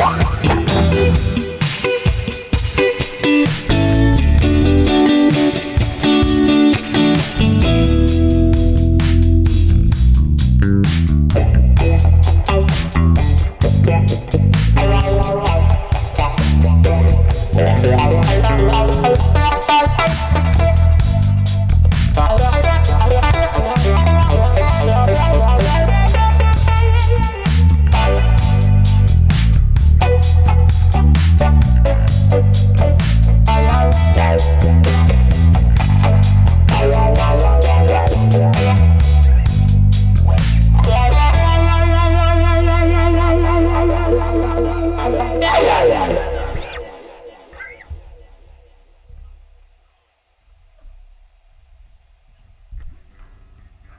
Yeah.